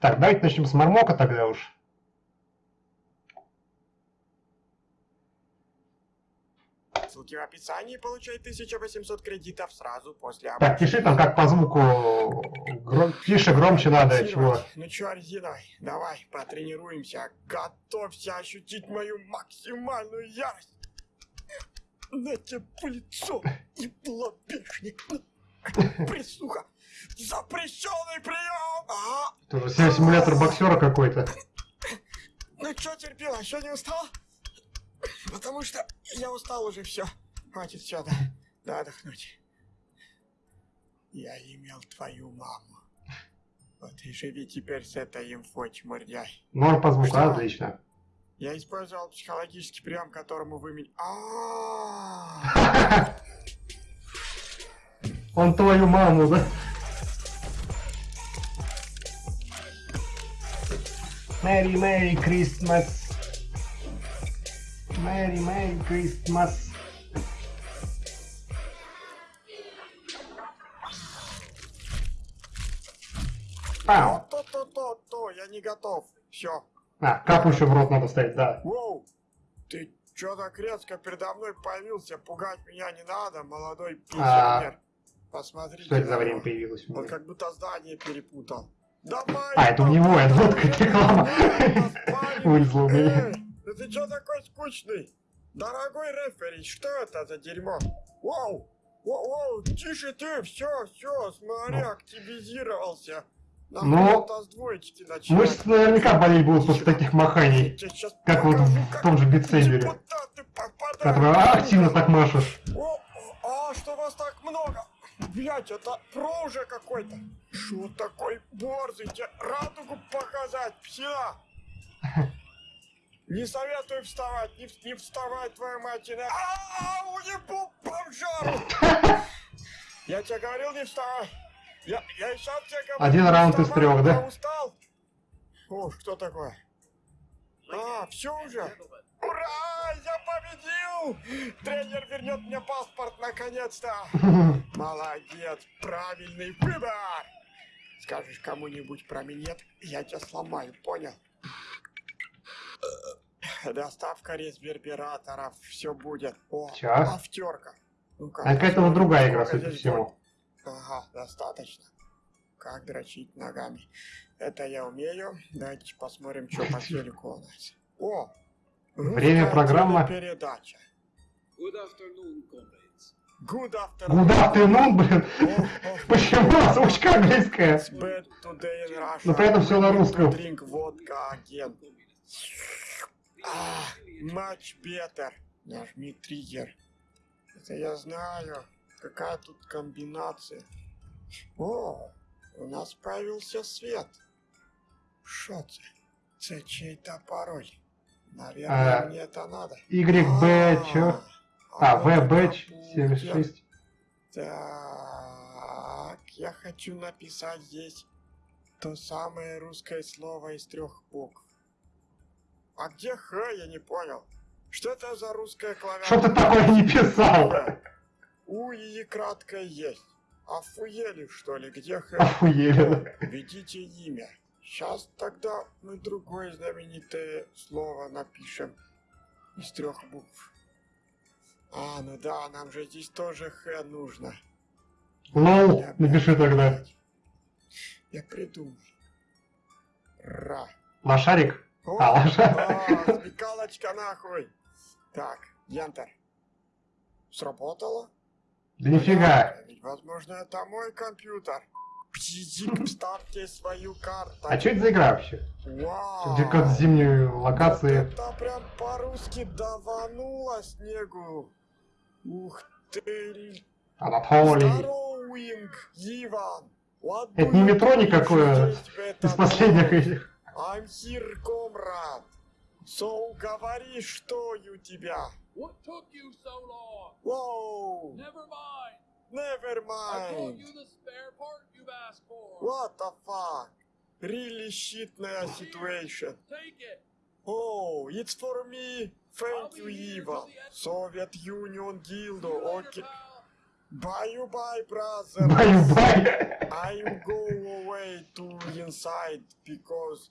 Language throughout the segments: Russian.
Так, давайте начнем с мармока тогда уж. Ссылки в описании, получай 1800 кредитов сразу после Так, пиши там как по звуку. Гром... Тише, громче надо, чего. Ну чё, резиновый, давай, потренируемся. Готовься ощутить мою максимальную ярость. На тебе лицо и лобешник. Присуха. Запрещенный прием. Ага. Это си- симулятор боксера какой-то. Ну чё, терпила, еще не устал? Потому что я устал уже, все. Хватит все, да, да, отдохнуть. Я имел твою маму. Вот и живи теперь с этой инфой, чмырдяй. Норм по звуку, Что? отлично. Я использовал психологический прием, которому вы меня... А, Он твою маму, да? Мэри, Мэри, Кристмас. Мэри, Мэри, Кристмас. Пау. То-то-то-то, я не готов. Все. А, капу еще в рот надо ставить, да. Воу, ты чё так резко передо мной появился? Пугать меня не надо, молодой пенсионер. Посмотрите. Что это за время появилось Он как будто здание перепутал. Давай! А, это у него, это вот как реклама вылезла у меня. Да ты чё такой скучный? Дорогой рефери, что это за дерьмо? Воу, воу, тише ты, все, все, смотри, активизировался. Нам Ну, двоечки начинать. Мышцы наверняка болеть будут после таких маханий, как вот в том же битсейбере, который активно так машешь. О, а что вас так много? Блять, это про уже какой-то. Что такой борзый? Тебе радугу показать, псина? Не советую вставать, не, не вставай, твою мать, иначе... А, уебу бомжару! Я тебе говорил, не вставай. Я, я и сам тебе говорю, Один раунд из трех, да? устал. О, что такое? А, все уже? Ура! Я победил! Тренер вернет мне паспорт наконец-то! Молодец! Правильный выбор! Скажешь кому-нибудь про минет, я тебя сломаю, понял? Доставка резвербераторов, все будет. О, Чё? автерка. Ну-ка, А какая-то вот посмотрим, другая игра, судя по всему. Ага, достаточно. Как дрочить ногами. Это я умею. Давайте посмотрим, что по телеку у нас. О! Время русская программа. Передача. Good afternoon, comrades. Good afternoon. Good afternoon, блин. Почему озвучка английская? Но при этом всё на русском. Drink vodka again. А, much better. Нажми триггер. Это я знаю. Какая тут комбинация. О, у нас появился свет. Что це? Це чей-то пароль. Наверное, А, мне это надо. YB, чё? А, вот это VB будет. 76. Так, я хочу написать здесь то самое русское слово из трех букв. А где Х, я не понял. Что это за русская клавиатура? Что ты такое не писал? У и краткое есть. Охуели, что ли? Где Х? Охуели. Введите имя. Сейчас тогда мы другое знаменитое слово напишем из трех букв. А, ну да, нам же здесь тоже Х нужно. Лол, Я напиши опять- тогда. Я придумал. Ра. Лошарик? О, А, лошадь. а, смекалочка нахуй. Так, Янтер. Сработало? Да нифига. Ведь, возможно, это мой компьютер. Псизик, вставьте свою карту. А что это за игра вообще? Вау. Где какая-то зимние локации. Вот это прям по-русски давануло снегу. Ух ты. Здоровинг, Иван. What Это не метро никакое Из последних этих. I'm here, комрад. So, говори, что у тебя. What took you so long? Воу. Never mind. Never I brought mind. you the spare part you've asked for. What the fuck? Really shitная situation. Take it. Oh, it's for me. Thank you, Ivan. Soviet Union Dildo. Pal. Bye-bye, brother. Баю-бай. I'm go away to inside because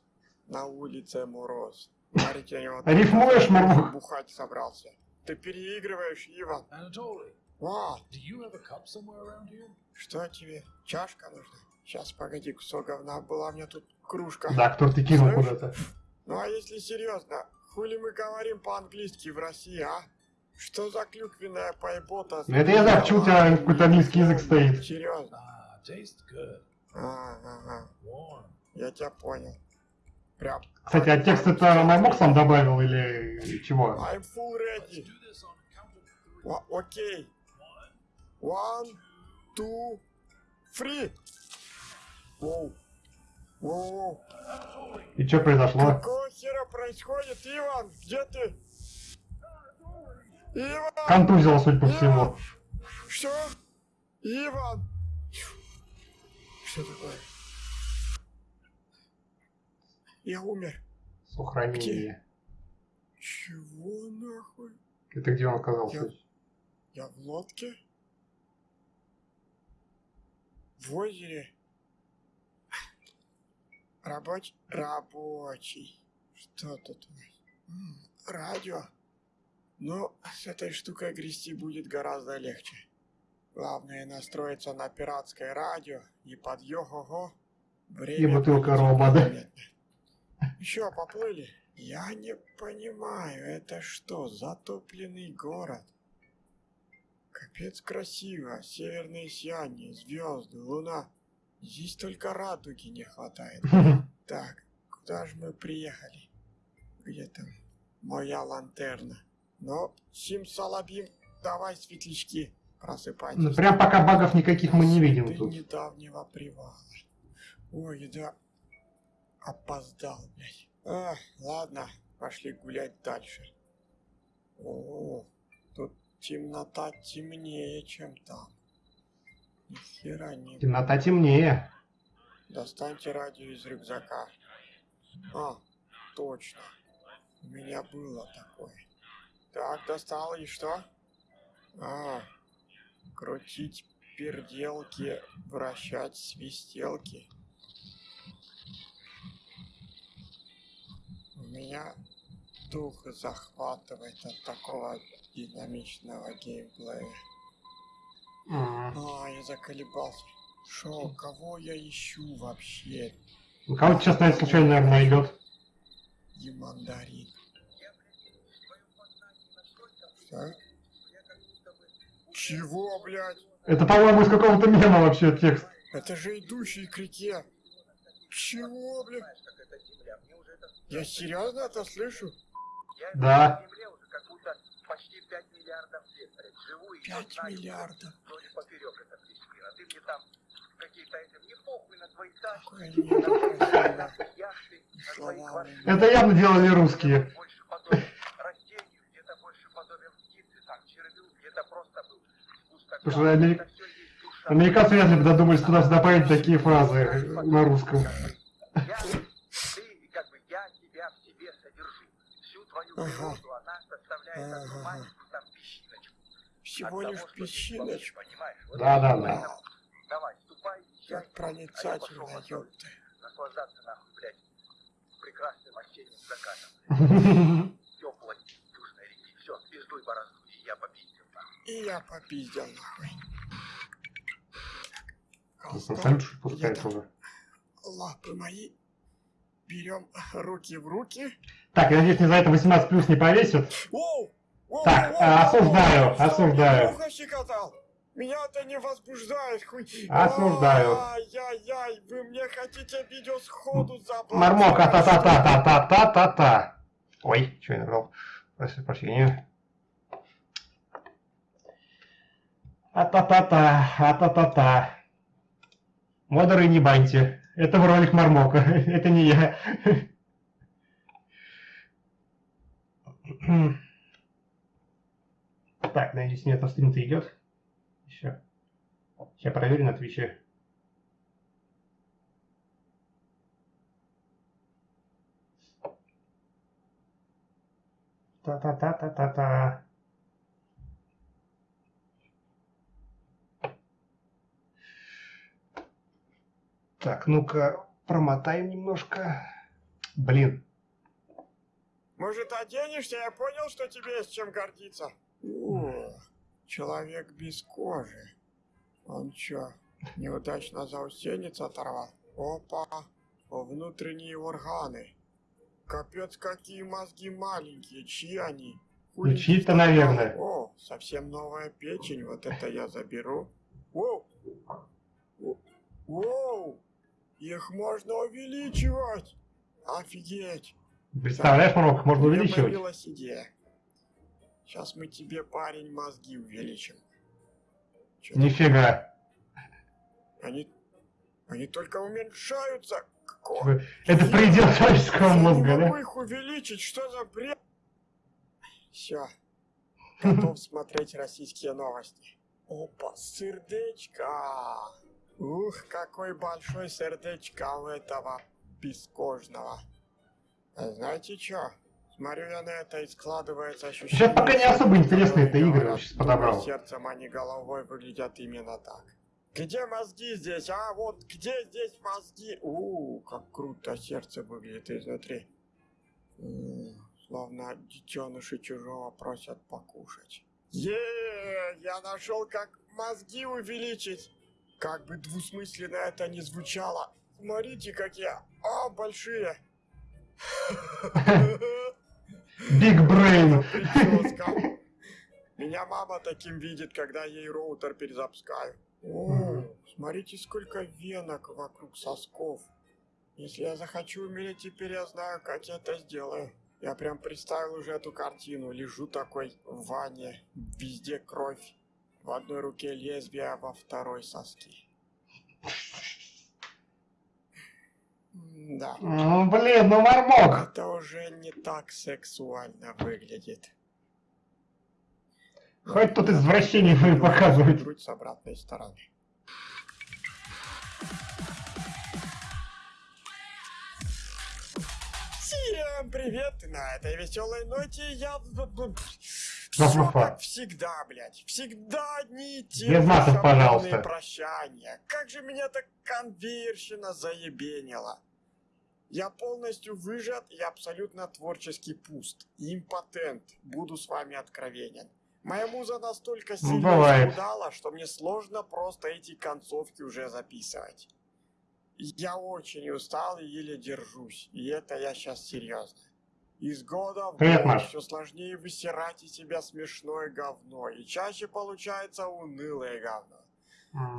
на улице мороз. Рифмуешь, Мармок? бухать собрался. Ты переигрываешь, Иван. Anatoly, Ва, do you have a cup somewhere around here? что тебе? Чашка нужна? Сейчас, погоди, кусок говна. Была у меня тут кружка. Да, кто ты кинул куда-то. Ну а если серьезно, хули мы говорим по-английски в России, а? Что за клюквенная поебота? Это я знаю, почему у тебя какой-то английский язык стоит. Серьезно. А, ага, я тебя понял. Прям. Кстати, а текст это Маймок сам добавил или чего? I'm full ready. Окей. One, One, two, three. Воу. Воу. И что произошло? Какого хера происходит, Иван? Где ты? Иван! Контузило, судя по всему. Что? Иван! Что такое? Я умер. Сохранение. Чего нахуй? Это где он оказался? Я в лодке? В озере? Рабочий? Рабочий. Что тут у нас? М, Радио. Ну, с этой штукой грести будет гораздо легче. Главное настроиться на пиратское радио и под йо-го-го И бутылка рома, да? Чё, поплыли? Я не понимаю, это что, затопленный город? Капец красиво, северное сияние, звезды, луна. Здесь только радуги не хватает. Так, куда же мы приехали? Там моя лантерна? Ну, Сим-Салабим, давай, светлячки, просыпайтесь. Ну, прям пока багов никаких мы не видим тут. недавнего привала. Ой, да. Опоздал, блядь. А, ладно, пошли гулять дальше. О, тут темнота темнее, чем там. Ни хера не... Темнота темнее. Достаньте радио из рюкзака. А, точно. У меня было такое. Так, достал и что? А, крутить перделки, вращать свистелки. У меня дух захватывает от такого динамичного геймплея. А, я заколебался. Шо, кого я ищу вообще? Ну, Кого сейчас, наверное, случайно, наверное, найдет. И мандарин. Чего, блядь? Это, по-моему, из какого-то мема вообще текст. Это же идущий к реке. Чего, блядь? Я серьезно это слышу? Да. Земле уже как будто почти 5 миллиардов лет, блядь, живу и Пять знаю, миллиардов. вроде поперек это весь мир, а ты мне там какие-то этим, не похуй на твои тачки, Какое на небо твои красивое. нахуй яхты, на твои Слава квартиры. Это явно делали русские. Больше всё есть душа. Американцы вряд ли бы додумались туда-сюда добавить такие фразы на русском. Я, ты, и как бы я тебя в себе содержу. Всю твою природу, она составляет одну маленькую там песчиночку. Всего лишь что песчиночку. получишь, Понимаешь? Вот Да, да, да. Давай, ступай, езжай. Как проницательно, А ёпта. Наслаждаться нахуй, блядь, прекрасным осенним закатом. И я попиздил нахуй. Колдун, я там, лапы мои. Берем руки в руки. Так, я надеюсь, не за это 18 плюс не повесят. Оу! Оу, так, оу, а, осуждаю, оу, осуждаю. Меня. Меня это не возбуждает, хуй. Осуждаю. Ай-яй-яй, вы мне хотите видео сходу забрать. Мармока, та-та-та-та-та-та-та-та. Ой, что я набрал? Прошу прощения. А-та-та-та, а-та-та-та. Модеры не баньте. Это ролик Мармока. Это не я. Так, надеюсь, нет, на стрим-то идет. Еще. Сейчас проверю на Твиче. Та-та-та-та-та-та. Так, ну-ка, промотаем немножко. Блин, Может, оденешься? Я понял, что тебе есть чем гордиться. О, человек без кожи. Он чё, неудачно заусенец оторвал? Опа, внутренние органы. Капец, какие мозги маленькие, чьи они? Ну, чьи-то, наверное. О, совсем новая печень, вот это я заберу. Воу! Воу! Их можно увеличивать! Офигеть! представляешь, Марок, можно меня увеличивать? идея. Сейчас мы тебе, парень, мозги увеличим. Нифига. Они, они только уменьшаются. Какого? Это предел человеческого Я мозга, могу да? их увеличить, что за бред? Все. Готов смотреть российские новости. Опа, сердечко. Ух, какой большой сердечко у этого бескожного. А знаете что? Смотрю я на это и складывается ощущение... Сейчас пока не особо интересные это которые игры сейчас «Думай подобрал. сердцем, а не головой выглядят именно так. Где мозги здесь, а? Вот где здесь мозги? У, как круто сердце выглядит изнутри. М, Словно детеныши чужого просят покушать. Е, я нашел, как мозги увеличить. Как бы двусмысленно это ни звучало. Смотрите, какие. А, большие. Brain. Прическа. Меня мама таким видит, когда ей роутер перезапускаю. О, смотрите, сколько венок вокруг сосков. Если я захочу умереть, теперь я знаю, как я это сделаю. Я прям представил уже эту картину. Лежу такой в ванне, везде кровь. В одной руке лезвие, а во второй соски. Да. Ну, блин, ну Мармок. Это уже не так сексуально выглядит. Хоть тут извращение будем показывать. Грудь с обратной стороны. Всем привет! На этой веселой ноте я... Все Мафа. как всегда, блядь. Всегда одни и те Без матов, пожалуйста. прощания. Как же меня так конверщина заебенила. Я полностью выжат и абсолютно творчески пуст. Импотент. Буду с вами откровенен. Моя муза настолько сильно бывает. исхудала, что мне сложно просто эти концовки уже записывать. Я очень устал и еле держусь. И это я сейчас серьезно. Из года в Привет, год Маш. все сложнее высирать из себя смешное говно. И чаще получается унылое говно.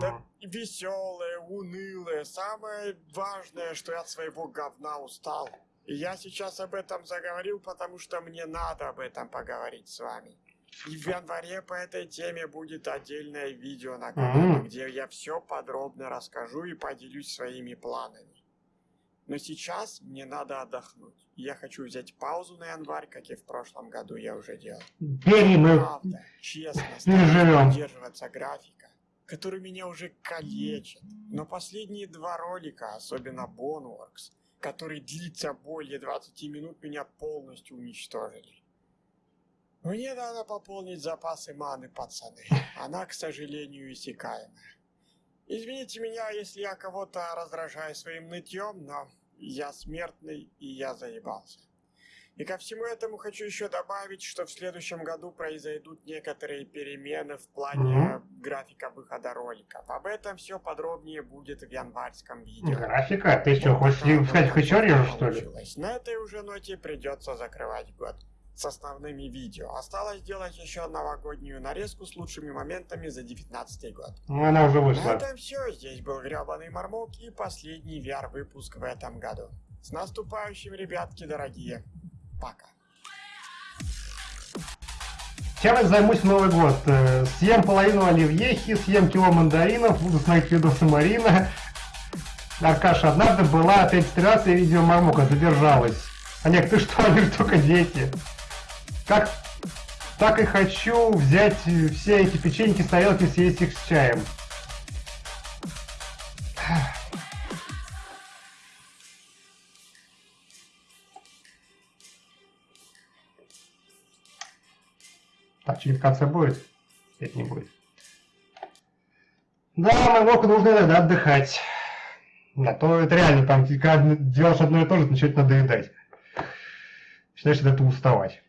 Да веселое, унылое. Самое важное, что я от своего говна устал. И я сейчас об этом заговорил, потому что мне надо об этом поговорить с вами. И в январе по этой теме будет отдельное видео на канале, Мгм. где я все подробно расскажу и поделюсь своими планами. Но сейчас мне надо отдохнуть. Я хочу взять паузу на январь, как и в прошлом году я уже делал. Бери, мы... Правда, честно, стараюсь придерживаться графика, который меня уже калечит. Но последние два ролика, особенно Boneworks, который длится более 20 минут, меня полностью уничтожили. Мне надо пополнить запасы маны, пацаны. Она, к сожалению, иссякаемая. Извините меня, если я кого-то раздражаю своим нытьем, но я смертный и я заебался. И ко всему этому хочу еще добавить, что в следующем году произойдут некоторые перемены в плане графика выхода роликов. Об этом все подробнее будет в январском видео. Графика? Ты что, хочешь сказать, еще режешь, что ли? На этой уже ноте придется закрывать год с основными видео. Осталось сделать еще новогоднюю нарезку с лучшими моментами за 19 год. Ну, она уже На вышла. этом все. Здесь был гребаный Мармок и последний VR-выпуск в этом году. С наступающим, ребятки дорогие. Пока. Чем я займусь в Новый год? Э, Съем половину оливьехи, съем кило мандаринов, буду смотреть видосы Марина. Аркаша, однажды была регистрация видео Мармока, задержалась. Олег, ты что, они же только дети. Как так и хочу взять э, все эти печеньки с тарелки и съесть их с чаем. Так, через конце будет? Нет, не будет. Да, Мармоку нужно иногда отдыхать. Да, то это реально, там, когда делаешь одно и то же, начинает надоедать. Начинаешь от этого уставать.